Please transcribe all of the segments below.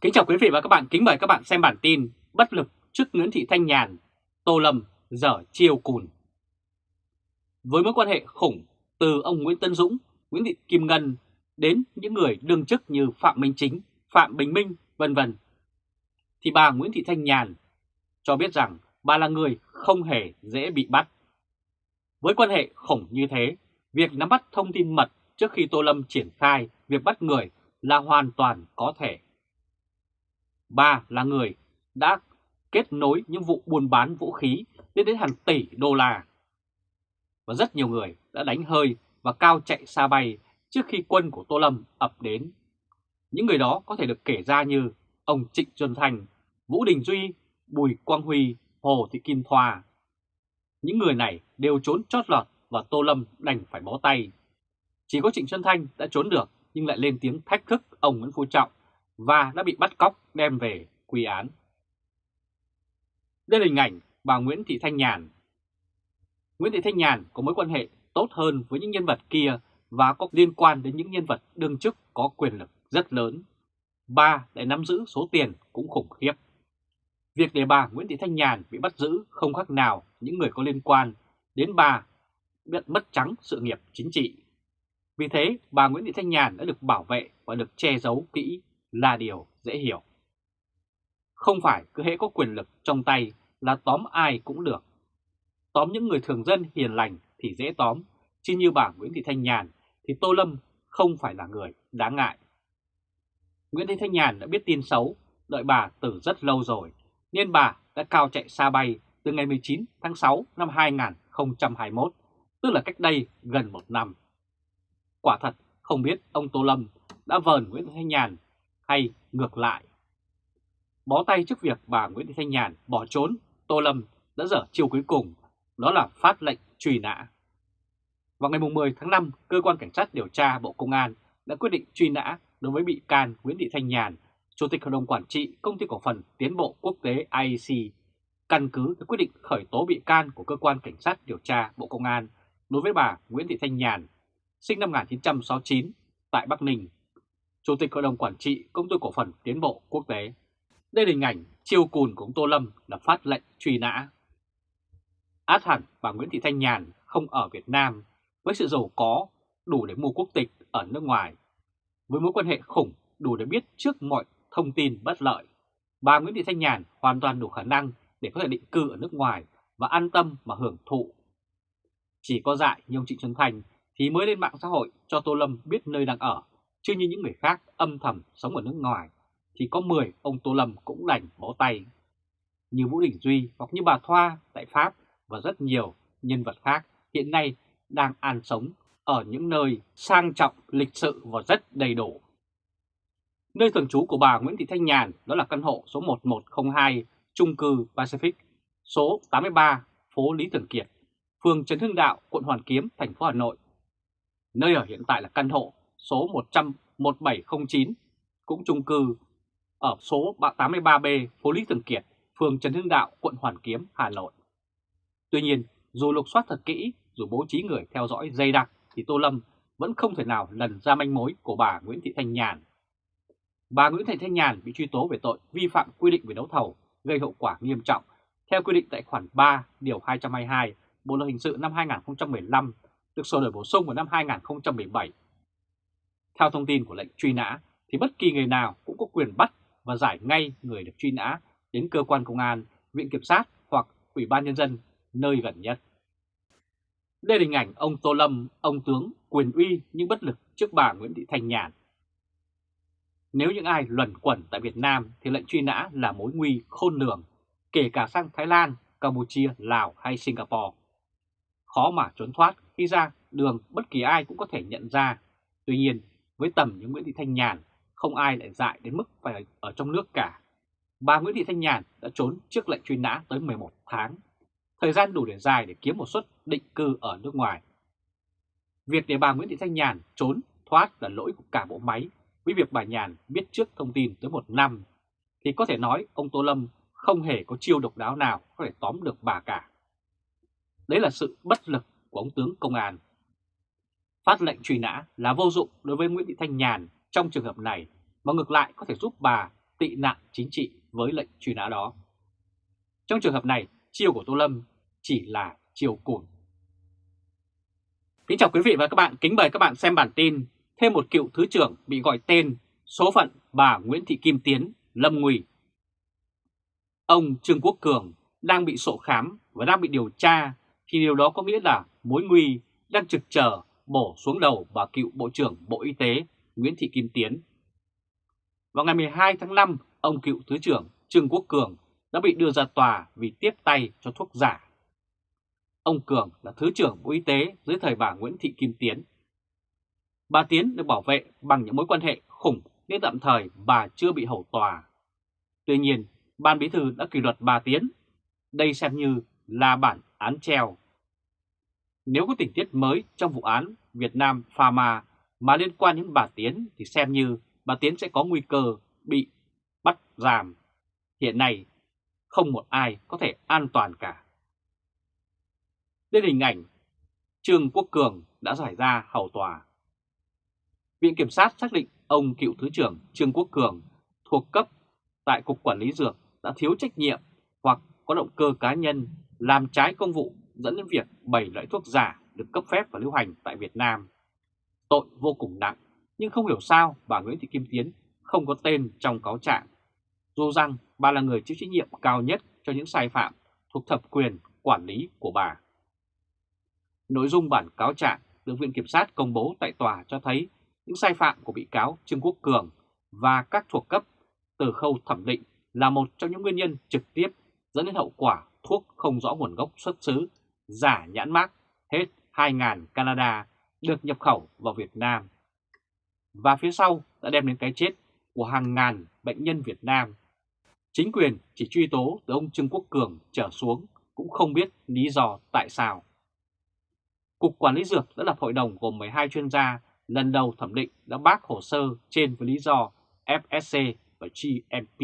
Kính chào quý vị và các bạn, kính mời các bạn xem bản tin Bất lực trước Nguyễn Thị Thanh Nhàn, Tô Lâm dở chiêu cùn. Với mối quan hệ khủng từ ông Nguyễn Tân Dũng, Nguyễn Thị Kim Ngân đến những người đương chức như Phạm Minh Chính, Phạm Bình Minh, vân vân, thì bà Nguyễn Thị Thanh Nhàn cho biết rằng bà là người không hề dễ bị bắt. Với quan hệ khủng như thế, việc nắm bắt thông tin mật trước khi Tô Lâm triển khai việc bắt người là hoàn toàn có thể ba là người đã kết nối những vụ buôn bán vũ khí lên đến hàng tỷ đô la. Và rất nhiều người đã đánh hơi và cao chạy xa bay trước khi quân của Tô Lâm ập đến. Những người đó có thể được kể ra như ông Trịnh Xuân Thành, Vũ Đình Duy, Bùi Quang Huy, Hồ Thị Kim Thoa. Những người này đều trốn chót lọt và Tô Lâm đành phải bó tay. Chỉ có Trịnh Xuân Thanh đã trốn được nhưng lại lên tiếng thách thức ông Nguyễn Phú Trọng và đã bị bắt cóc đem về quy án. Đây là hình ảnh bà Nguyễn Thị Thanh Nhàn. Nguyễn Thị Thanh Nhàn có mối quan hệ tốt hơn với những nhân vật kia và có liên quan đến những nhân vật đương chức có quyền lực rất lớn. Bà lại nắm giữ số tiền cũng khủng khiếp. Việc để bà Nguyễn Thị Thanh Nhàn bị bắt giữ không khác nào những người có liên quan đến bà bị mất trắng sự nghiệp chính trị. Vì thế, bà Nguyễn Thị Thanh Nhàn đã được bảo vệ và được che giấu kỹ là điều dễ hiểu. Không phải cứ hễ có quyền lực trong tay là tóm ai cũng được. Tóm những người thường dân hiền lành thì dễ tóm, chứ như bà Nguyễn Thị Thanh Nhàn thì Tô Lâm không phải là người đáng ngại. Nguyễn Thị Thanh Nhàn đã biết tin xấu, đợi bà từ rất lâu rồi, nên bà đã cao chạy xa bay từ ngày 19 tháng 6 năm 2021, tức là cách đây gần một năm. Quả thật không biết ông Tô Lâm đã vờn Nguyễn Thị Thanh Nhàn hay ngược lại. Bó tay trước việc bà Nguyễn Thị Thanh Nhàn bỏ trốn, Tô Lâm đã dở chiêu cuối cùng, đó là phát lệnh truy nã. Vào ngày 10 tháng 5, Cơ quan Cảnh sát điều tra Bộ Công an đã quyết định truy nã đối với bị can Nguyễn Thị Thanh Nhàn, Chủ tịch Hội đồng Quản trị Công ty Cổ phần Tiến bộ Quốc tế IEC, căn cứ quyết định khởi tố bị can của Cơ quan Cảnh sát điều tra Bộ Công an đối với bà Nguyễn Thị Thanh Nhàn, sinh năm 1969, tại Bắc Ninh, Chủ tịch Hội đồng Quản trị Công ty Cổ phần Tiến bộ Quốc tế. Đây là hình ảnh chiêu cùn của ông Tô Lâm là phát lệnh truy nã. Át hẳn bà Nguyễn Thị Thanh Nhàn không ở Việt Nam với sự giàu có đủ để mua quốc tịch ở nước ngoài. Với mối quan hệ khủng đủ để biết trước mọi thông tin bất lợi, bà Nguyễn Thị Thanh Nhàn hoàn toàn đủ khả năng để có thể định cư ở nước ngoài và an tâm mà hưởng thụ. Chỉ có dại như ông Trịnh Xuân Thành thì mới lên mạng xã hội cho Tô Lâm biết nơi đang ở, chứ như những người khác âm thầm sống ở nước ngoài thì có 10 ông Tô Lâm cũng đành bó tay. Như Vũ Đình Duy hoặc như bà Thoa tại Pháp và rất nhiều nhân vật khác hiện nay đang an sống ở những nơi sang trọng, lịch sự và rất đầy đủ. Nơi thường trú của bà Nguyễn Thị Thanh Nhàn đó là căn hộ số 1102 trung cư Pacific, số 83 phố Lý Thường Kiệt, phường Trần Hưng Đạo, quận Hoàn Kiếm, thành phố Hà Nội. Nơi ở hiện tại là căn hộ số 100 1709 cũng trung cư ở số 83B phố Lý Thường Kiệt, phường Trần Hưng Đạo, quận Hoàn Kiếm, Hà Nội. Tuy nhiên, dù lục soát thật kỹ, dù bố trí người theo dõi dây đặc, thì Tô Lâm vẫn không thể nào lần ra manh mối của bà Nguyễn Thị Thanh Nhàn. Bà Nguyễn Thị Thanh Nhàn bị truy tố về tội vi phạm quy định về đấu thầu gây hậu quả nghiêm trọng theo quy định tại khoản 3 điều 222 Bộ luật hình sự năm 2015 được sửa đổi bổ sung vào năm 2017. Theo thông tin của lệnh truy nã thì bất kỳ người nào cũng có quyền bắt và giải ngay người được truy nã đến cơ quan công an, viện kiểm sát hoặc ủy ban nhân dân nơi gần nhất. Đây là hình ảnh ông Tô Lâm, ông tướng quyền uy nhưng bất lực trước bà Nguyễn Thị Thanh Nhàn. Nếu những ai luẩn quẩn tại Việt Nam thì lệnh truy nã là mối nguy khôn lường, kể cả sang Thái Lan, Campuchia, Lào hay Singapore. Khó mà trốn thoát khi ra đường bất kỳ ai cũng có thể nhận ra. Tuy nhiên, với tầm như Nguyễn Thị Thanh Nhàn, không ai lại dại đến mức phải ở trong nước cả. Bà Nguyễn Thị Thanh Nhàn đã trốn trước lệnh truy nã tới 11 tháng, thời gian đủ để dài để kiếm một suất định cư ở nước ngoài. Việc để bà Nguyễn Thị Thanh Nhàn trốn thoát là lỗi của cả bộ máy, với việc bà Nhàn biết trước thông tin tới một năm, thì có thể nói ông Tô Lâm không hề có chiêu độc đáo nào có thể tóm được bà cả. Đấy là sự bất lực của ông tướng công an. Phát lệnh truy nã là vô dụng đối với Nguyễn Thị Thanh Nhàn trong trường hợp này, mà ngược lại có thể giúp bà tị nạn chính trị với lệnh truy nã đó. Trong trường hợp này, chiêu của Tô Lâm chỉ là chiêu cùn. Kính chào quý vị và các bạn, kính mời các bạn xem bản tin thêm một cựu thứ trưởng bị gọi tên số phận bà Nguyễn Thị Kim Tiến, Lâm Nguy. Ông Trương Quốc Cường đang bị sổ khám và đang bị điều tra thì điều đó có nghĩa là mối nguy đang trực chờ bổ xuống đầu bà cựu Bộ trưởng Bộ Y tế Nguyễn Thị Kim Tiến. Vào ngày 12 tháng 5, ông cựu Thứ trưởng Trương Quốc Cường đã bị đưa ra tòa vì tiếp tay cho thuốc giả. Ông Cường là Thứ trưởng Bộ Y tế dưới thời bà Nguyễn Thị Kim Tiến. Bà Tiến được bảo vệ bằng những mối quan hệ khủng nên tạm thời bà chưa bị hầu tòa. Tuy nhiên, Ban Bí thư đã kỷ luật bà Tiến. Đây xem như là bản án treo. Nếu có tình tiết mới trong vụ án Việt Nam Pharma mà liên quan đến bà Tiến thì xem như bà Tiến sẽ có nguy cơ bị bắt giam. Hiện nay, không một ai có thể an toàn cả. Đến hình ảnh Trương Quốc Cường đã giải ra hầu tòa. Viện Kiểm sát xác định ông cựu Thứ trưởng Trương Quốc Cường thuộc cấp tại Cục Quản lý Dược đã thiếu trách nhiệm hoặc có động cơ cá nhân làm trái công vụ dẫn đến việc 7 loại thuốc giả được cấp phép và lưu hành tại Việt Nam. Tội vô cùng nặng, nhưng không hiểu sao bà Nguyễn Thị Kim Tiến không có tên trong cáo trạng. Dù rằng bà là người chịu trách nhiệm cao nhất cho những sai phạm thuộc thẩm quyền quản lý của bà. Nội dung bản cáo trạng được Viện Kiểm sát công bố tại tòa cho thấy những sai phạm của bị cáo Trương Quốc Cường và các thuộc cấp từ khâu thẩm định là một trong những nguyên nhân trực tiếp dẫn đến hậu quả thuốc không rõ nguồn gốc xuất xứ, giả nhãn mác hết 2.000 Canada được nhập khẩu vào Việt Nam. Và phía sau đã đem đến cái chết của hàng ngàn bệnh nhân Việt Nam. Chính quyền chỉ truy tố từ ông Trương Quốc Cường trở xuống cũng không biết lý do tại sao. Cục Quản lý Dược đã lập hội đồng gồm 12 chuyên gia lần đầu thẩm định đã bác hồ sơ trên với lý do FSC và GMP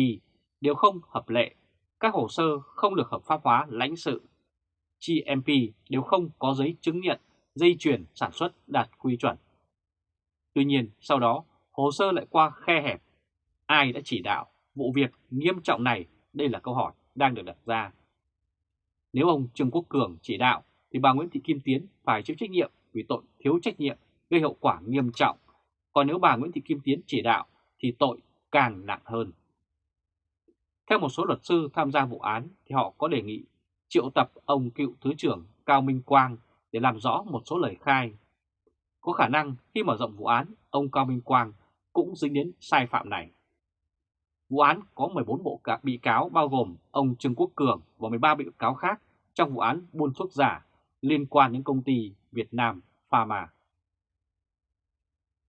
đều không hợp lệ, các hồ sơ không được hợp pháp hóa lãnh sự. GMP nếu không có giấy chứng nhận dây chuyển sản xuất đạt quy chuẩn. Tuy nhiên, sau đó, hồ sơ lại qua khe hẹp. Ai đã chỉ đạo vụ việc nghiêm trọng này? Đây là câu hỏi đang được đặt ra. Nếu ông Trương Quốc Cường chỉ đạo, thì bà Nguyễn Thị Kim Tiến phải chịu trách nhiệm vì tội thiếu trách nhiệm gây hậu quả nghiêm trọng. Còn nếu bà Nguyễn Thị Kim Tiến chỉ đạo, thì tội càng nặng hơn. Theo một số luật sư tham gia vụ án thì họ có đề nghị triệu tập ông cựu Thứ trưởng Cao Minh Quang để làm rõ một số lời khai. Có khả năng khi mở rộng vụ án, ông Cao Minh Quang cũng dính đến sai phạm này. Vụ án có 14 bộ bị cáo bao gồm ông Trương Quốc Cường và 13 bị cáo khác trong vụ án buôn thuốc giả liên quan đến công ty Việt Nam Pharma.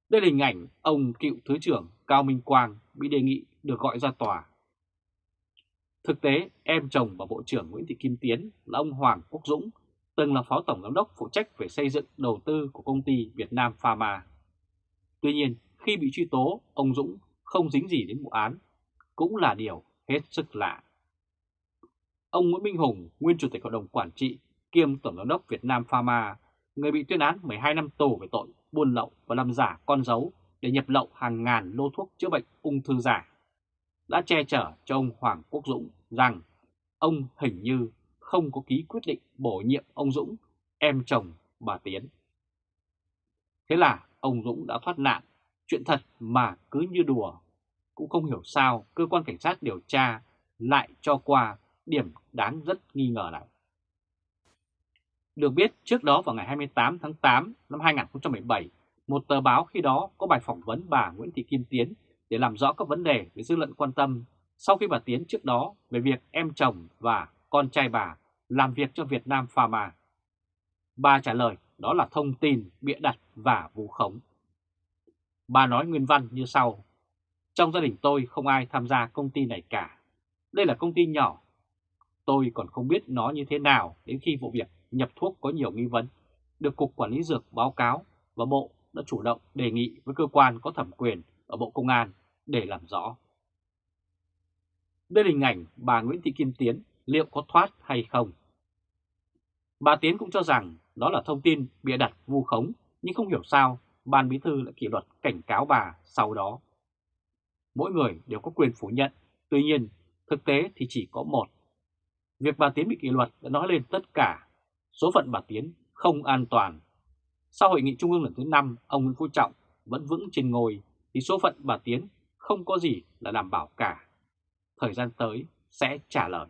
Đây là hình ảnh ông cựu Thứ trưởng Cao Minh Quang bị đề nghị được gọi ra tòa. Thực tế, em chồng và Bộ trưởng Nguyễn Thị Kim Tiến là ông Hoàng Quốc Dũng, từng là Phó Tổng Giám đốc phụ trách về xây dựng đầu tư của công ty Việt Nam Pharma. Tuy nhiên, khi bị truy tố, ông Dũng không dính gì đến vụ án, cũng là điều hết sức lạ. Ông Nguyễn Minh Hùng, nguyên Chủ tịch Hội đồng Quản trị, kiêm Tổng Giám đốc Việt Nam Pharma, người bị tuyên án 12 năm tù về tội buôn lậu và làm giả con dấu để nhập lậu hàng ngàn lô thuốc chữa bệnh ung thư giả, đã che chở cho ông Hoàng Quốc Dũng rằng ông hình như không có ký quyết định bổ nhiệm ông Dũng, em chồng bà Tiến. Thế là ông Dũng đã thoát nạn, chuyện thật mà cứ như đùa. Cũng không hiểu sao cơ quan cảnh sát điều tra lại cho qua điểm đáng rất nghi ngờ này. Được biết trước đó vào ngày 28 tháng 8 năm 2017, một tờ báo khi đó có bài phỏng vấn bà Nguyễn Thị Kim Tiến để làm rõ các vấn đề với dư luận quan tâm sau khi bà Tiến trước đó về việc em chồng và con trai bà làm việc cho Việt Nam Pharma. Bà trả lời đó là thông tin bịa đặt và vu khống. Bà nói nguyên văn như sau. Trong gia đình tôi không ai tham gia công ty này cả. Đây là công ty nhỏ. Tôi còn không biết nó như thế nào đến khi vụ việc nhập thuốc có nhiều nghi vấn. Được Cục Quản lý Dược báo cáo và Bộ đã chủ động đề nghị với cơ quan có thẩm quyền ở Bộ Công an để làm rõ. Đây là hình ảnh bà Nguyễn Thị Kim Tiến liệu có thoát hay không. Bà Tiến cũng cho rằng đó là thông tin bịa đặt vu khống nhưng không hiểu sao Ban Bí Thư lại kỷ luật cảnh cáo bà sau đó. Mỗi người đều có quyền phủ nhận, tuy nhiên thực tế thì chỉ có một. Việc bà Tiến bị kỷ luật đã nói lên tất cả, số phận bà Tiến không an toàn. Sau hội nghị trung ương lần thứ 5, ông Nguyễn Phú Trọng vẫn vững trên ngôi thì số phận bà Tiến không có gì là đảm bảo cả. Thời gian tới sẽ trả lời.